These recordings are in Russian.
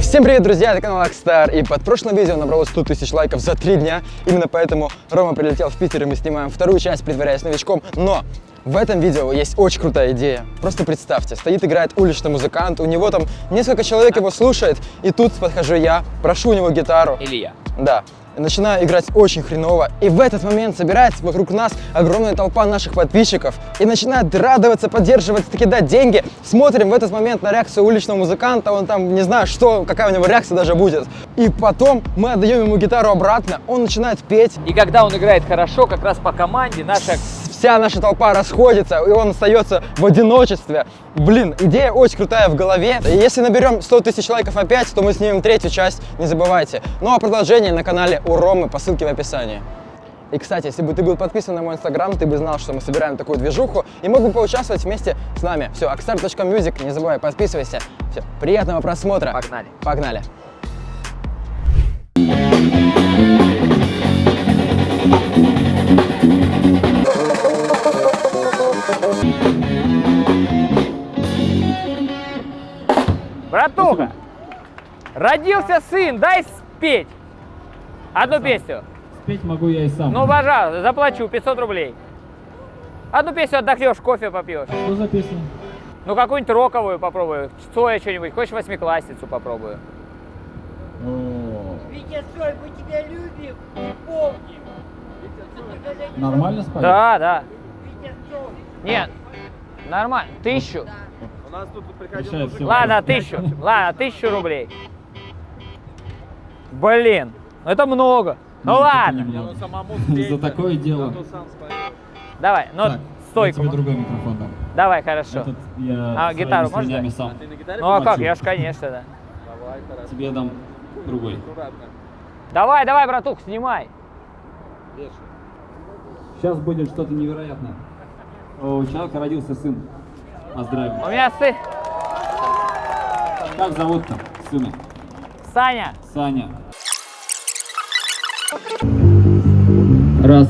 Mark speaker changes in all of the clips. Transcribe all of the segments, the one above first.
Speaker 1: Всем привет, друзья, это канал Акстар, и под прошлым видео набралось 100 тысяч лайков за три дня. Именно поэтому Рома прилетел в Питер, и мы снимаем вторую часть, притворяясь новичком. Но в этом видео есть очень крутая идея. Просто представьте, стоит, играет уличный музыкант, у него там несколько человек его слушает, и тут подхожу я, прошу у него гитару.
Speaker 2: Или я.
Speaker 1: Да. Начинаю играть очень хреново. И в этот момент собирается вокруг нас огромная толпа наших подписчиков. И начинает радоваться, поддерживать, кидать деньги. Смотрим в этот момент на реакцию уличного музыканта. Он там, не знаю, что, какая у него реакция даже будет. И потом мы отдаем ему гитару обратно. Он начинает петь.
Speaker 2: И когда он играет хорошо, как раз по команде наша...
Speaker 1: Вся наша толпа расходится, и он остается в одиночестве. Блин, идея очень крутая в голове. И если наберем 100 тысяч лайков опять, то мы снимем третью часть, не забывайте. Ну а продолжение на канале у Ромы по ссылке в описании. И, кстати, если бы ты был подписан на мой инстаграм, ты бы знал, что мы собираем такую движуху и мог бы поучаствовать вместе с нами. Все, akstar.music, не забывай, подписывайся. Все, приятного просмотра.
Speaker 2: Погнали.
Speaker 1: Погнали.
Speaker 2: Братуха, родился сын, дай спеть. Одну песню.
Speaker 3: Спеть могу я и сам.
Speaker 2: Ну, пожалуйста, заплачу 500 рублей. Одну песню отдохнешь, кофе попьешь.
Speaker 3: Что за песня?
Speaker 2: Ну, какую-нибудь роковую попробую. Цоя что-нибудь. Хочешь восьмиклассницу попробую?
Speaker 3: О,
Speaker 4: Витя Цой, мы тебя любим и помним.
Speaker 3: Нормально спать?
Speaker 2: Да, да.
Speaker 4: Витя Цой.
Speaker 2: Нет, нормально. Тысячу.
Speaker 3: Решает всё.
Speaker 2: Ладно, тысячу. Ладно, тысячу рублей. Блин, ну это много. Ну
Speaker 3: Нет, это
Speaker 2: ладно.
Speaker 3: немного. За такое дело.
Speaker 2: Давай, ну
Speaker 3: Так,
Speaker 2: стойку.
Speaker 3: Я тебе другой микрофон дам.
Speaker 2: Давай, хорошо.
Speaker 3: Этот я
Speaker 2: А, гитару можно
Speaker 3: сам.
Speaker 2: Ну а как? Я ж, конечно, да.
Speaker 3: Тебе я дам другой.
Speaker 2: Давай, давай, братух, снимай.
Speaker 3: Сейчас будет что-то невероятное. У человека родился сын. Поздравим.
Speaker 2: У меня сын
Speaker 3: Как зовут-то сына?
Speaker 2: Саня.
Speaker 3: Саня. Раз.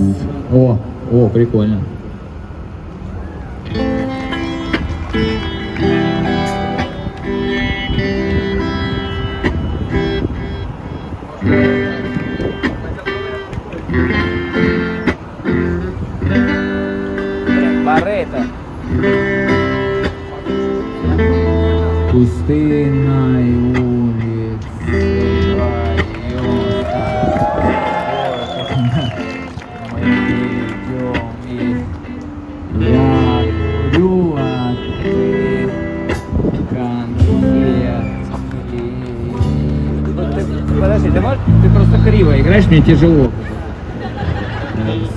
Speaker 3: О, о, прикольно. Пустынной улицы Мы идем и я курю, а ты конфетки.
Speaker 2: Подожди, ты можешь? Ты просто криво играешь, мне тяжело.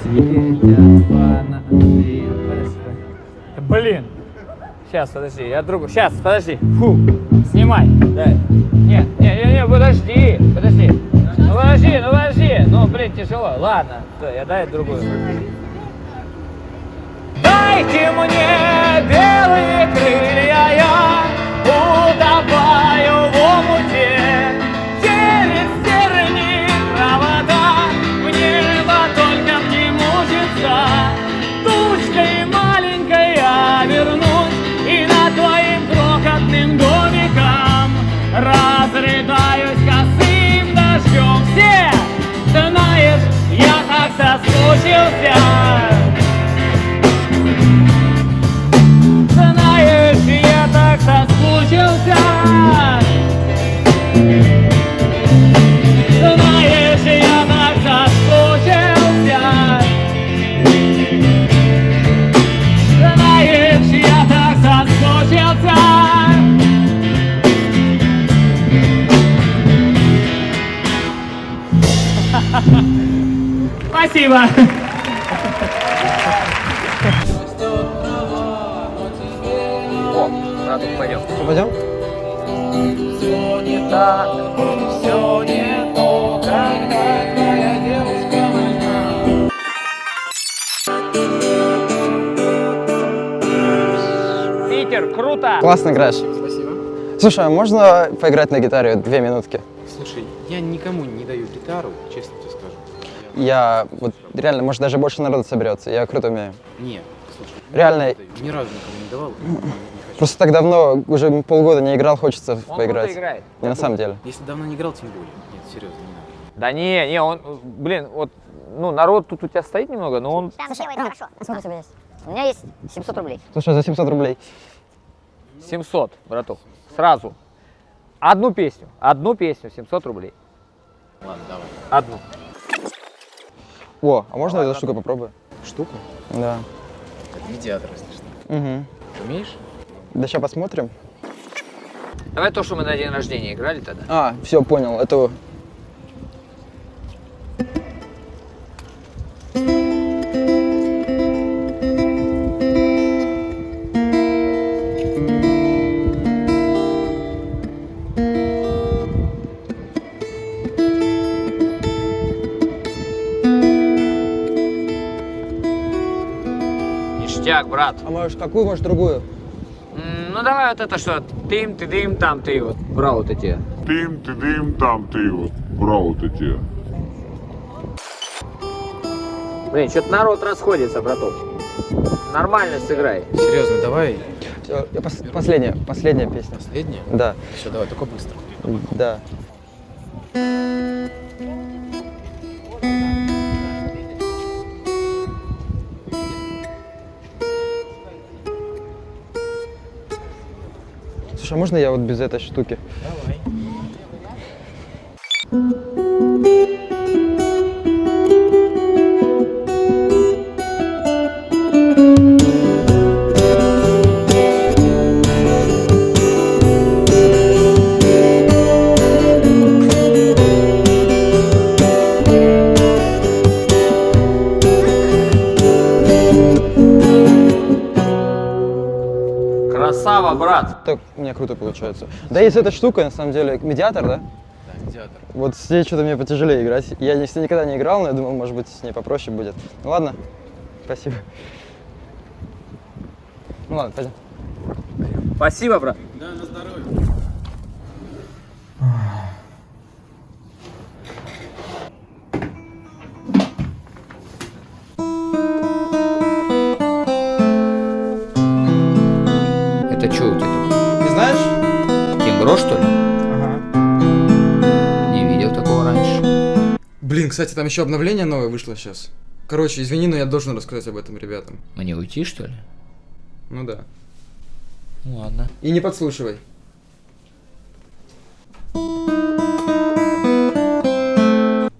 Speaker 3: Светят фонари.
Speaker 2: Сейчас, подожди, я другу. Сейчас, подожди. Фу. Снимай. Дай. Нет, нет, нет, подожди, подожди. Ну подожди, ну подожди. Ну, блин, тяжело. Ладно, всё, я дай другую. Дайте мне белые крылья, я утопаю в омуте. Спасибо. О, братух, пойдем.
Speaker 1: Что, пойдем?
Speaker 2: Все не так, все не то, когда твоя девушка моя. Питер, круто!
Speaker 1: Классно играешь. Спасибо. Слушай, а можно поиграть на гитаре две минутки?
Speaker 5: Слушай, я никому не даю гитару, честно.
Speaker 1: Я вот реально, может даже больше народу соберется. Я круто умею.
Speaker 5: Не, слушай,
Speaker 1: Реально,
Speaker 5: ни разу никому не давал.
Speaker 1: Просто так давно, уже полгода не играл, хочется
Speaker 2: Он
Speaker 1: поиграть.
Speaker 2: круто играет.
Speaker 1: Не, на самом деле.
Speaker 5: Если давно не играл, тем более. Нет, серьезно, не надо.
Speaker 2: Да не, не, он, блин, вот, ну, народ тут у тебя стоит немного, но он...
Speaker 6: Слушай, это хорошо. Сколько у тебя есть? У меня есть 700 рублей.
Speaker 1: Слушай, за 700 рублей.
Speaker 2: 700, браток, сразу. Одну песню, одну песню, 700 рублей.
Speaker 5: Ладно, давай.
Speaker 2: Одну.
Speaker 1: О, а можно эту штуку попробую?
Speaker 5: Штуку?
Speaker 1: Да.
Speaker 5: Это медиатор, если что.
Speaker 1: Угу.
Speaker 5: Умеешь?
Speaker 1: Да сейчас посмотрим.
Speaker 2: Давай то, что мы на день рождения играли тогда.
Speaker 1: А, все, понял. Это...
Speaker 2: Ништяк, брат.
Speaker 1: А может, какую, может, другую?
Speaker 2: М, Ну давай вот это что, тым, ты дым, там ты вот, брал вот эти.
Speaker 7: Тим, ти дим, там ти от брав от эти.
Speaker 2: Блин, что-то народ расходится, браток. Нормально сыграй.
Speaker 5: Серьезно, давай.
Speaker 1: Всё, я пос- последняя, последняя песня.
Speaker 5: Последнее?
Speaker 1: Да,
Speaker 5: Все, давай, только быстро.
Speaker 1: да. Слушай, можно я вот без этой штуки?
Speaker 5: Давай.
Speaker 1: Круто получается. Да, есть эта штука, на самом деле, медиатор, да?
Speaker 5: Да, медиатор.
Speaker 1: Вот с ней что-то мне потяжелее играть. Я не- с ней никогда не играл, но я думал, может быть, с ней попроще будет. Ну ладно, спасибо. Ну ладно, пойдем.
Speaker 2: Спасибо, брат.
Speaker 5: Да, на здоровье.
Speaker 1: Кстати, там еще обновление новое вышло сейчас. Короче, извини, но я должен рассказать об этом ребятам.
Speaker 2: Мне уйти, что ли?
Speaker 1: Ну да.
Speaker 2: Ну ладно.
Speaker 1: И не подслушивай.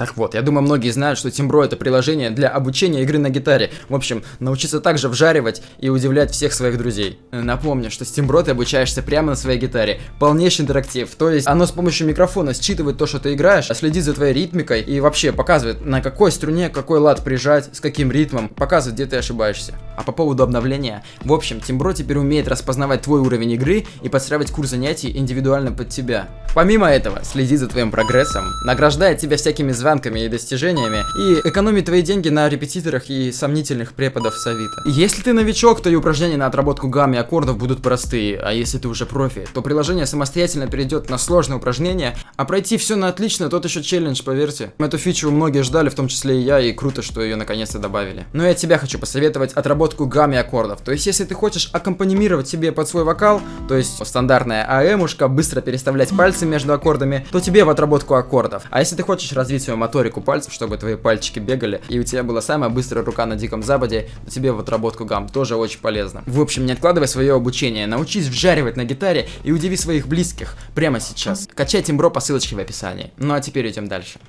Speaker 1: Так вот, я думаю, многие знают, что Тимбро это приложение для обучения игры на гитаре. В общем, научиться также вжаривать и удивлять всех своих друзей. Напомню, что с Тимбро ты обучаешься прямо на своей гитаре. Полнейший интерактив. То есть оно с помощью микрофона считывает то, что ты играешь, следит за твоей ритмикой и вообще показывает, на какой струне какой лад прижать, с каким ритмом, показывает, где ты ошибаешься. А по поводу обновления, в общем, Тимбро теперь умеет распознавать твой уровень игры и подстраивать курс занятий индивидуально под тебя. Помимо этого, следит за твоим прогрессом, награждает тебя всякими звонками и достижениями и экономит твои деньги на репетиторах и сомнительных преподов с. Если ты новичок, то и упражнения на отработку гамм и аккордов будут простые, а если ты уже профи, то приложение самостоятельно перейдет на сложные упражнения, а пройти все на отлично, тот еще челлендж, поверьте. Эту фичу многие ждали, в том числе и я, и круто, что ее наконец-то добавили. Но я тебя хочу посоветовать отработку гамм и аккордов. То есть, если ты хочешь аккомпанимировать себе под свой вокал, то есть стандартная АЭМушка, быстро переставлять пальцы между аккордами, то тебе в отработку аккордов. А если ты хочешь развить свою моторику пальцев, чтобы твои пальчики бегали, и у тебя была самая быстрая рука на Диком Западе, то тебе в отработку гамм тоже очень полезно. В общем, не откладывай свое обучение, научись вжаривать на гитаре и удиви своих близких прямо сейчас. Качай Тимбро по ссылочке в описании. Ну а теперь идем дальше.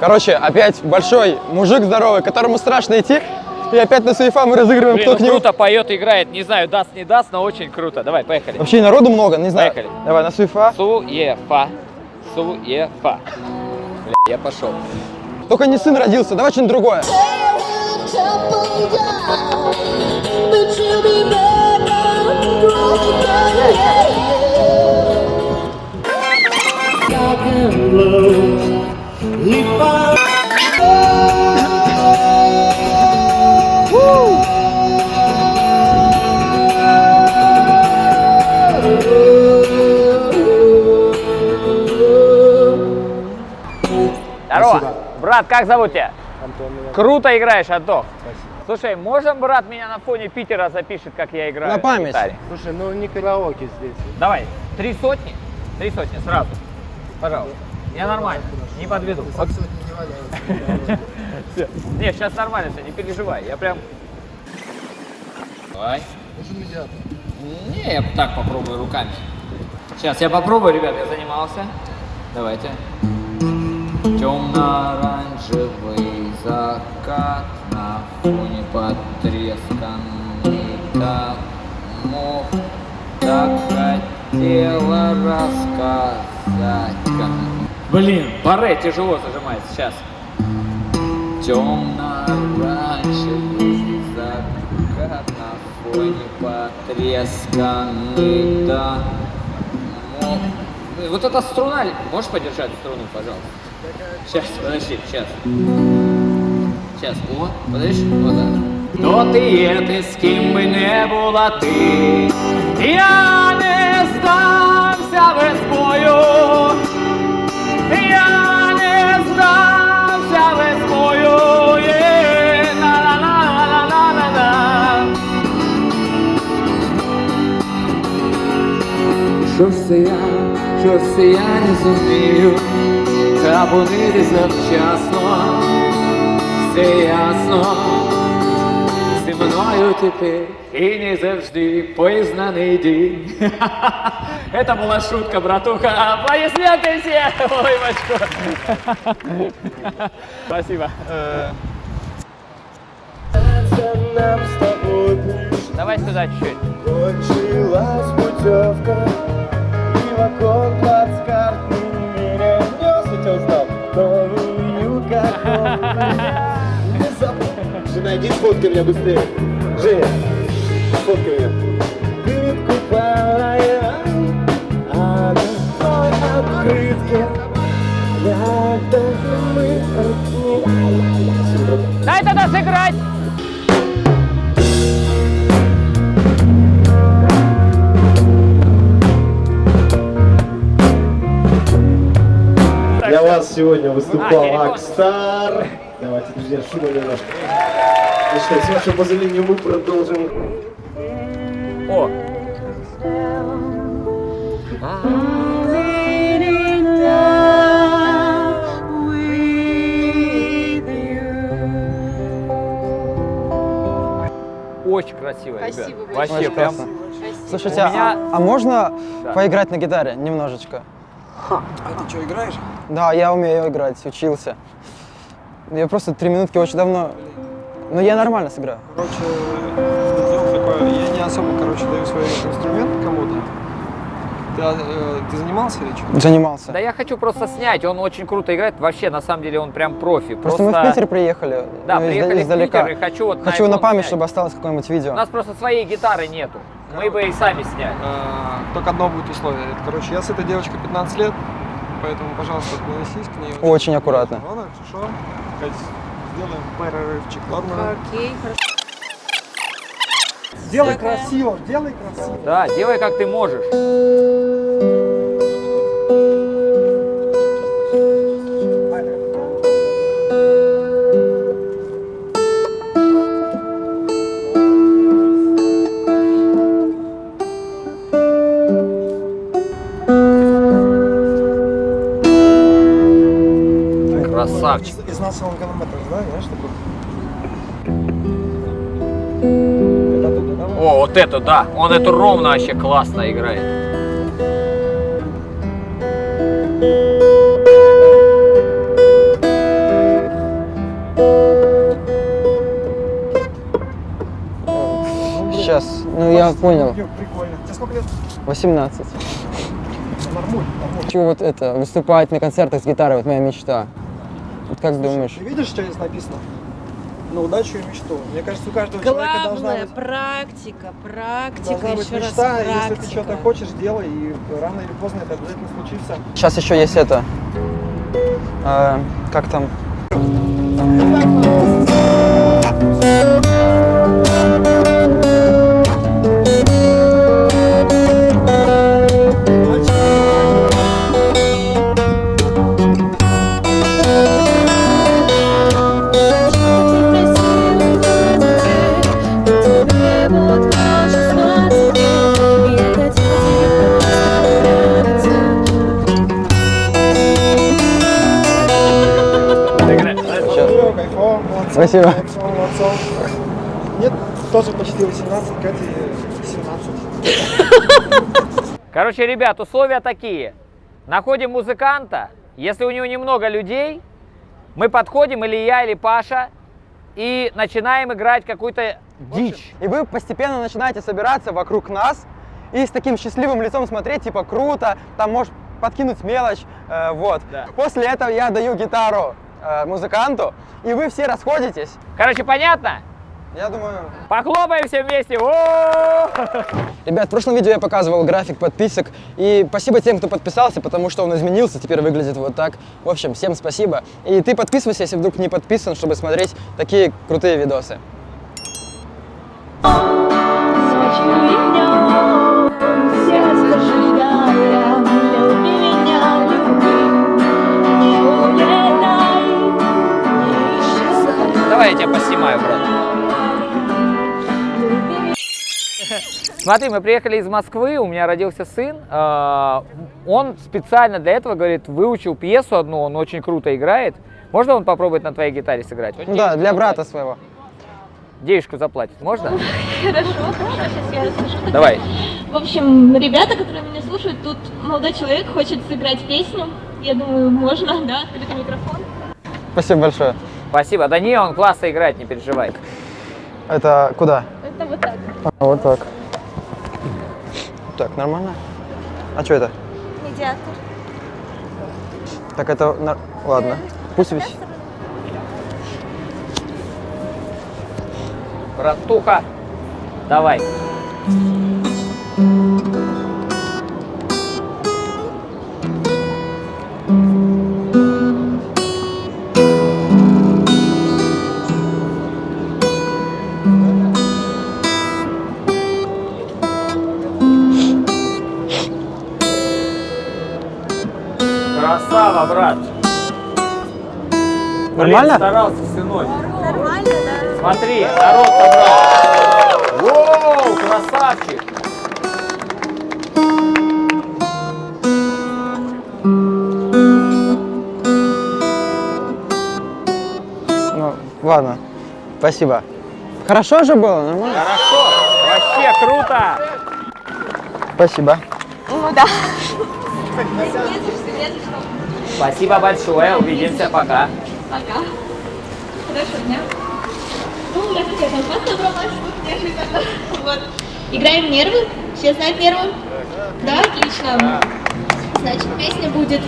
Speaker 1: Короче, опять большой мужик здоровый, которому страшно идти, и опять на суефа мы разыгрываем,
Speaker 2: Блин, ну круто поет, играет. Не знаю, даст, не даст, но очень круто. Давай, поехали.
Speaker 1: Вообще народу много, не знаю.
Speaker 2: Поехали.
Speaker 1: Давай, на суефа.
Speaker 2: Суефа. Суефа. Бля, я пошел.
Speaker 1: Только не сын родился, давай что-нибудь другое.
Speaker 8: But
Speaker 2: как зовут тебя? Круто играешь, Антон. Слушай, можно брат меня на фоне Питера запишет, как я играю
Speaker 1: На память.
Speaker 2: гитаре?
Speaker 5: Слушай, ну не караоке здесь.
Speaker 2: Давай, три сотни, три сотни сразу, пожалуйста. Я нормально, не подведу. Не, сейчас нормально все, не переживай, я прям... Давай. Не, я так попробую руками. Сейчас я попробую, ребят, я занимался. Давайте. Темно-оранжевый закат на фоне потресканный домов. Так хотела рассказать. как- Блин, баре тяжело зажимается, сейчас. Темно-оранжевый закат на фоне потресканный домов. Вот эта струна, можешь подержать струну, пожалуйста? Сейчас, подожди, сейчас. Сейчас, о, подожди, вот так. То ти є, ти з ким би не була ти, я не здамся без бою, я не здамся без бою, є, на-на-на-на-на-на-на. Що все я, що все я не зумію, будити завчасно, все ясно, зі мною тепер і не завжди познаний день. Это была шутка, братуха. Аплодисменты все! Ой, бачко. Спасибо. Давай сюда чуть-чуть.
Speaker 9: Кончилась путевка И в окон Жена, иди сфоткай меня быстрее Женя, сфоткай меня мы
Speaker 2: Дай тогда сыграть!
Speaker 9: Для вас сегодня выступал. Акстар. Давайте, друзья, шума немножко. С вашего позволения мы продолжим.
Speaker 2: О, очень красиво, ребят. Вообще
Speaker 1: Очень
Speaker 2: прям.
Speaker 1: классно. Слушайте,
Speaker 2: У меня-
Speaker 1: а, а можно
Speaker 2: Да.
Speaker 1: поиграть на гитаре немножечко?
Speaker 10: А ты что, играешь?
Speaker 1: Да, я умею играть, учился. Я просто три минутки очень давно... Но я нормально сыграю.
Speaker 10: Короче, сделал такое, я не особо, короче, даю свой инструмент кому-то. Ты, э, ты занимался или что?
Speaker 1: Занимался.
Speaker 2: Да я хочу просто снять, он очень круто играет. Вообще, на самом деле, он прям профи.
Speaker 1: Просто, мы в Питер приехали.
Speaker 2: Да,
Speaker 1: ну,
Speaker 2: приехали в
Speaker 1: издалека.
Speaker 2: Питер и хочу вот
Speaker 1: Хочу на
Speaker 2: iPhone
Speaker 1: память,
Speaker 2: снять.
Speaker 1: чтобы осталось какое-нибудь видео.
Speaker 2: У нас просто своей гитары нету. Мы бы и сами сняли.
Speaker 10: Э, только одно будет условие. Это, короче, я с этой девочкой 15 лет, поэтому, пожалуйста, относись к ней.
Speaker 1: Очень аккуратно.
Speaker 10: Ладно, хорошо. Сделаем перерывчик, ладно?
Speaker 11: Окей, хорошо.
Speaker 10: Делай красиво, делай красиво.
Speaker 2: Да, делай как ты можешь. Вот это да. Он эту ровно вообще классно играет.
Speaker 1: Сейчас, ну я понял.
Speaker 10: Прикольно. Тебе сколько лет?
Speaker 1: 18.
Speaker 10: Нормуль, нормуль.
Speaker 1: Хочу вот это, выступать на концертах с гитарой, вот моя мечта. Вот как думаешь?
Speaker 10: Ты видишь, что здесь написано? На удачу и мечту. Мне кажется, у каждого человека должна
Speaker 11: Главное,
Speaker 10: быть,
Speaker 11: практика, практика,
Speaker 10: должна быть
Speaker 11: еще раз
Speaker 10: мечта. и Если ты
Speaker 11: практика.
Speaker 10: что-то хочешь, делай, и рано или поздно это обязательно случится.
Speaker 1: Сейчас еще есть это. э, как там?
Speaker 2: Короче, ребят, условия такие. Находим музыканта. Если у него немного людей, мы подходим, или я, или Паша, и начинаем играть какую-то дичь.
Speaker 1: И вы постепенно начинаете собираться вокруг нас и с таким счастливым лицом смотреть, типа круто, там можешь подкинуть мелочь, э, вот.
Speaker 2: Да.
Speaker 1: После этого я даю гитару э, музыканту, и вы все расходитесь.
Speaker 2: Короче, понятно?
Speaker 1: Я думаю...
Speaker 2: Похлопаем все вместе. О!
Speaker 1: Ребят, в прошлом видео я показывал график подписок, и спасибо тем, кто подписался, потому что он изменился, теперь выглядит вот так. В общем, всем спасибо. И ты подписывайся, если вдруг не подписан, чтобы смотреть такие крутые видосы.
Speaker 2: Давай Смотри, мы приехали из Москвы, у меня родился сын. э, Он специально для этого, говорит, выучил пьесу одну, он очень круто играет. Можно он попробует на твоей гитаре сыграть?
Speaker 1: Да, для брата своего.
Speaker 2: Денежку заплатит, можно?
Speaker 12: Хорошо, хорошо, сейчас я расскажу.
Speaker 2: Давай.
Speaker 12: В общем, ребята, которые меня слушают, тут молодой человек хочет сыграть песню. Я думаю, можно, да, открытый микрофон.
Speaker 1: Спасибо большое.
Speaker 2: Спасибо. Да не, он классно играет, не переживай.
Speaker 1: Это куда?
Speaker 12: Это вот так.
Speaker 1: А, вот так. Так, нормально? А что это?
Speaker 12: Медиатор.
Speaker 1: Так это... нар- Ладно, пусть висит.
Speaker 2: Братуха, давай. Красава, брат. Блин,
Speaker 1: Нормально?
Speaker 2: старался, сынок.
Speaker 12: Нормально, да.
Speaker 2: Смотри, народ собрался. Воу, красавчик.
Speaker 1: Ну, ладно. Спасибо. Хорошо же было? Нормально?
Speaker 2: Хорошо, вообще круто.
Speaker 1: Спасибо.
Speaker 12: Ну да. Не за что, не за что.
Speaker 2: Спасибо большое, увидимся, пока.
Speaker 12: Пока. Хорошего дня. Ну, я хотела там вас собралась, тут неожиданно. Вот. Играем нервы? Все знают нервы? Да, отлично. Значит, песня будет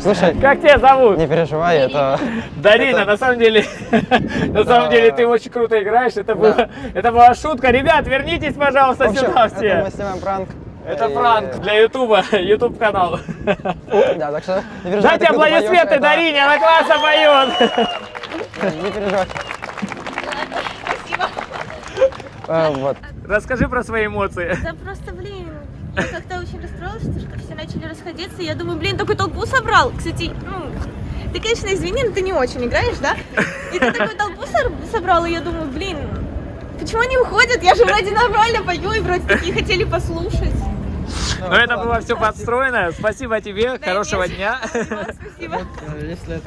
Speaker 1: Слушай,
Speaker 2: Как тебя зовут?
Speaker 1: не переживай, это...
Speaker 2: Дарина, на самом деле, на самом деле ты очень круто играешь. Это была, это была шутка. Ребят, вернитесь, пожалуйста, сюда
Speaker 1: это
Speaker 2: все.
Speaker 1: мы снимаем пранк.
Speaker 2: Это
Speaker 1: И-
Speaker 2: пранк для Ютуба, Ютуб канал.
Speaker 1: Да, так что не переживай.
Speaker 2: Дайте аплодисменты
Speaker 1: это-
Speaker 2: Дарине, она классно поет.
Speaker 1: Не переживай.
Speaker 12: Спасибо.
Speaker 1: А, Вот.
Speaker 2: Расскажи про свои эмоции.
Speaker 12: Да просто, блин, я как-то очень расстроилась, что что все начали расходиться. Я думаю, блин, такую толпу собрал. Кстати, ну, ты, конечно, извини, но ты не очень играешь, да? И ты такую толпу собрал, и я думаю, блин, почему они уходят? Я же вроде нормально пою, и вроде такие хотели послушать.
Speaker 2: Но это было все подстроено. Спасибо тебе, хорошего дня.
Speaker 12: Спасибо.
Speaker 1: Если.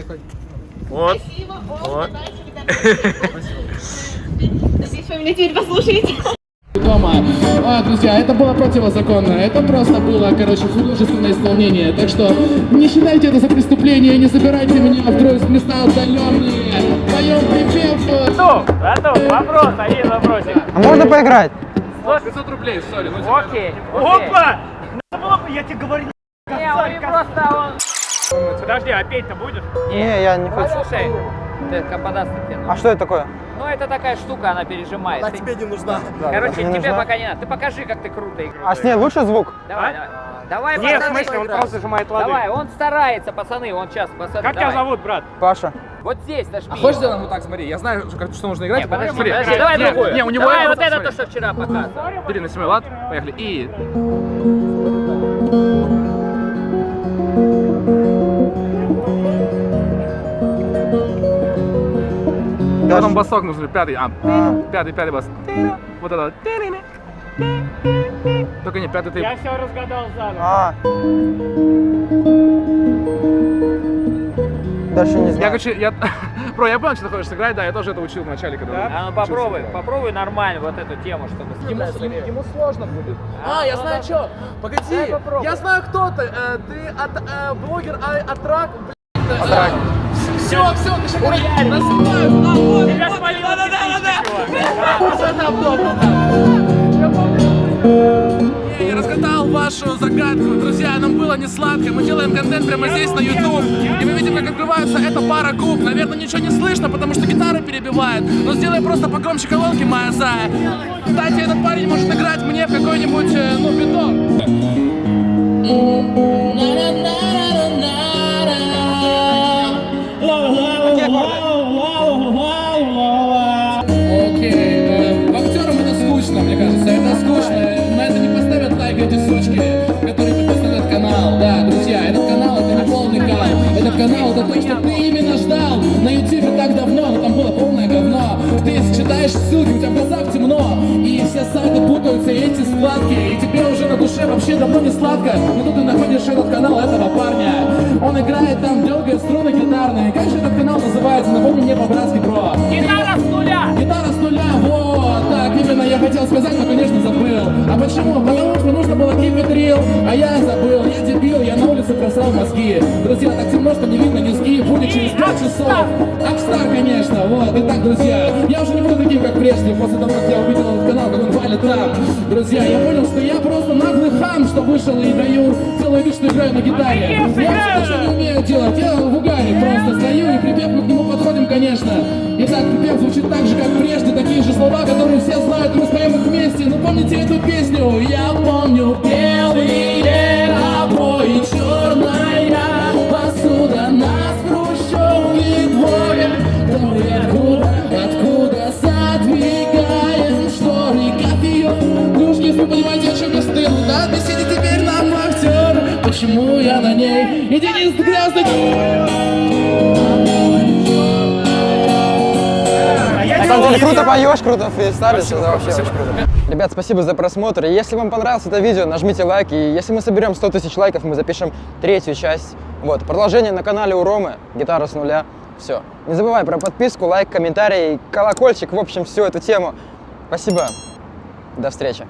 Speaker 2: Вот.
Speaker 12: Спасибо. О,
Speaker 2: Вот.
Speaker 12: Надеюсь, вы меня теперь послушаете.
Speaker 13: Дома. А, друзья, это было противозаконно. Это просто было, короче, художественное исполнение. Так что не считайте это за преступление, не забирайте меня в места отдаленные. Поем припев.
Speaker 2: Готов, готов. Вопрос, один вопросик.
Speaker 1: А можно поиграть?
Speaker 13: 500 рублей, сори.
Speaker 2: Окей. Опа! Я тебе говорю. Не, он просто он. Подожди, а петь-то будешь?
Speaker 1: Не, я не хочу.
Speaker 2: Послушай, ты нужен.
Speaker 1: А что это такое?
Speaker 2: Ну, это такая штука, она пережимает.
Speaker 1: Она
Speaker 2: Ты-
Speaker 1: тебе не нужна.
Speaker 2: Короче,
Speaker 1: Не
Speaker 2: тебе
Speaker 1: нужна?
Speaker 2: пока не надо. Ты покажи, как ты круто играешь.
Speaker 1: А с ней лучше звук?
Speaker 2: Давай, давай. Давай,
Speaker 10: Нет, в смысле, он просто зажимает лады.
Speaker 2: Давай, он старается, пацаны, он сейчас, пацаны.
Speaker 10: Как тебя
Speaker 2: давай.
Speaker 10: зовут, брат?
Speaker 1: Паша.
Speaker 2: Вот здесь нажми.
Speaker 3: А хочешь сделаем вот так, смотри, я знаю, что, что нужно играть.
Speaker 2: Не, подожди,
Speaker 3: Смотри.
Speaker 2: подожди, давай
Speaker 3: Не,
Speaker 2: другую.
Speaker 3: Не, у него
Speaker 2: давай вот это
Speaker 3: смотри.
Speaker 2: то, что вчера показывал.
Speaker 3: Бери на седьмой лад, поехали. И... Потом басок нужен, пятый, а, пятый, пятый бас. Вот это. Только не пятый ты.
Speaker 10: Я все разгадал заново.
Speaker 1: А. Дальше не
Speaker 3: Я,
Speaker 1: знаю.
Speaker 3: короче, я... Бро, я понял, что ты хочешь сыграть, да, я тоже это учил в начале, когда...
Speaker 2: А ну попробуй,
Speaker 3: играть.
Speaker 2: попробуй нормально вот эту тему, чтобы
Speaker 3: Ему, ему- ему сложно будет.
Speaker 2: А,
Speaker 3: А, я
Speaker 2: ну
Speaker 3: знаю
Speaker 2: да.
Speaker 3: что. Погоди, я знаю кто ты. Э, Ты от, э, блогер а- от рак.
Speaker 1: Атрак.
Speaker 3: Все, все, ты сейчас насыпаю. А, вот,
Speaker 2: Тебя
Speaker 3: вот,
Speaker 2: спалило
Speaker 3: да, да, да, да, да. Я разгадал вашу загадку. Друзья, нам было не сладко. Мы делаем контент прямо здесь на YouTube. И мы видим, как открывается эта пара губ. Наверное, ничего не слышно, потому что гитара перебивает. Но сделай просто погромче колонки, моя зая. Кстати, этот парень может играть мне в какой-нибудь, э, ну, биток. То, что ты именно ждал. На ютубе так давно, но там было полное говно. Ты читаешь ссылки, у тебя в глазах темно. И все сайты путаются, и эти складки. И тебе уже на душе вообще давно не сладко. Но тут ты находишь этот канал этого парня. Он играет там, дергает струны гитарные. Как же этот канал называется? Напомни мне по-братски, бро.
Speaker 2: Гитара с нуля!
Speaker 3: Гитара с нуля, вот, так именно я хотел сказать, но, конечно, забыл. А почему? Потому что нужно было keep it real, а я просрал мозги. Друзья, так темно, что не видно низги, будет через 5 часов. Акстар, конечно, вот. Итак, друзья, я уже не буду таким, как прежде, после того, как я увидел этот канал, как он валит там. Друзья, я понял, что я просто наглый хам, что вышел и даю целый вид, что играю на гитаре. Я все что не умею делать, я в угаре просто стою и припев мы к нему подходим, конечно. Итак, припев звучит так же, как прежде, такие же слова, которые все знают, и мы споем их вместе. Ну помните эту песню? Я помню белые
Speaker 1: круто поешь, круто фристайлишь, это вообще очень круто. Ребят, спасибо за просмотр. Если вам понравилось это видео, нажмите лайк. И если мы соберем 100 тысяч лайков, мы запишем третью часть. Вот, продолжение на канале у Ромы, гитара с нуля. Все. Не забывай про подписку, лайк, комментарий, колокольчик, в общем, всю эту тему. Спасибо. До встречи.